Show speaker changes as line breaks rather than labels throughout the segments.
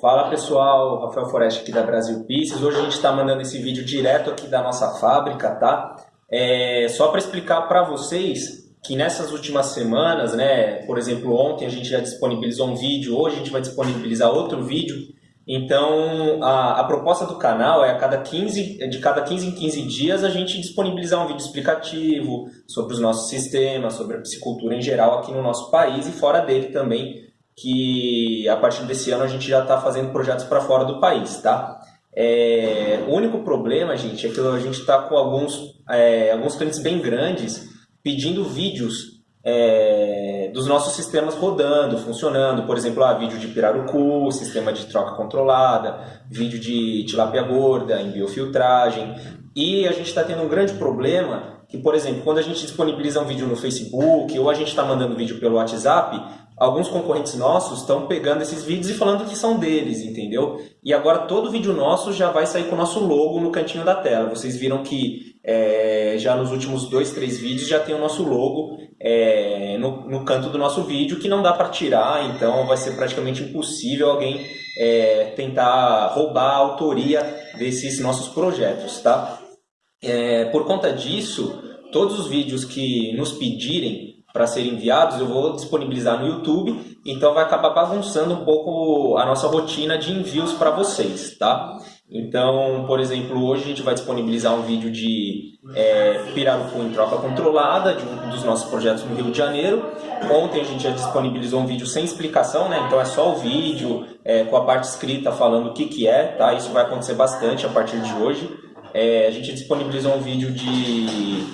Fala pessoal, Rafael Forest aqui da Brasil Pieces. Hoje a gente está mandando esse vídeo direto aqui da nossa fábrica, tá? É, só para explicar para vocês que nessas últimas semanas, né, por exemplo, ontem a gente já disponibilizou um vídeo, hoje a gente vai disponibilizar outro vídeo. Então, a, a proposta do canal é a cada 15, de cada 15 em 15 dias a gente disponibilizar um vídeo explicativo sobre os nossos sistemas, sobre a psicultura em geral aqui no nosso país e fora dele também, que a partir desse ano a gente já está fazendo projetos para fora do país, tá? É, o único problema, gente, é que a gente está com alguns, é, alguns clientes bem grandes pedindo vídeos é, dos nossos sistemas rodando, funcionando. Por exemplo, ah, vídeo de pirarucu, sistema de troca controlada, vídeo de tilapia gorda, em biofiltragem. E a gente está tendo um grande problema que, por exemplo, quando a gente disponibiliza um vídeo no Facebook ou a gente está mandando vídeo pelo WhatsApp, alguns concorrentes nossos estão pegando esses vídeos e falando que são deles, entendeu? E agora todo vídeo nosso já vai sair com o nosso logo no cantinho da tela. Vocês viram que é, já nos últimos dois, três vídeos já tem o nosso logo é, no, no, canto do nosso vídeo que não dá para tirar, então vai ser praticamente impossível alguém é, tentar roubar a autoria desses nossos projetos, tá? É, por conta disso, todos os vídeos que nos pedirem para serem enviados, eu vou disponibilizar no YouTube, então vai acabar bagunçando um pouco a nossa rotina de envios para vocês, tá? Então, por exemplo, hoje a gente vai disponibilizar um vídeo de é, pirarucu em troca controlada, de um dos nossos projetos no Rio de Janeiro. Ontem a gente já disponibilizou um vídeo sem explicação, né? Então é só o vídeo é, com a parte escrita falando o que, que é, tá? Isso vai acontecer bastante a partir de hoje. É, a gente disponibilizou um vídeo de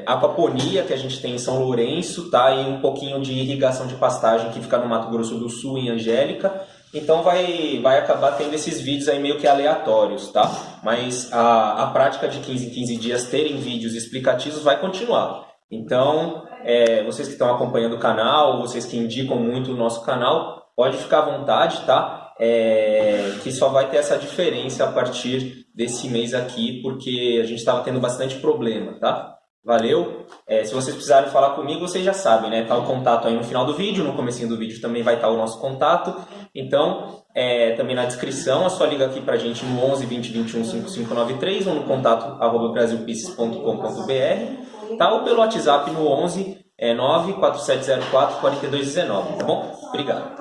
é, aquaponia que a gente tem em São Lourenço, tá? E um pouquinho de irrigação de pastagem que fica no Mato Grosso do Sul, em Angélica. Então vai, vai acabar tendo esses vídeos aí meio que aleatórios, tá? Mas a, a prática de 15 em 15 dias terem vídeos explicativos vai continuar. Então, é, vocês que estão acompanhando o canal, vocês que indicam muito o nosso canal, pode ficar à vontade, tá? é, que só vai ter essa diferença a partir desse mês aqui, porque a gente estava tendo bastante problema, tá? Valeu? É, se vocês precisarem falar comigo, vocês já sabem, né? Tá o contato aí no final do vídeo, no comecinho do vídeo também vai estar o nosso contato. Então, é, também na descrição, é só ligar aqui pra gente no 11 20 21 5593 ou no contato arroba brasilpieces.com.br, tá? Ou pelo WhatsApp no 11 é, 94704 4219, tá bom? Obrigado.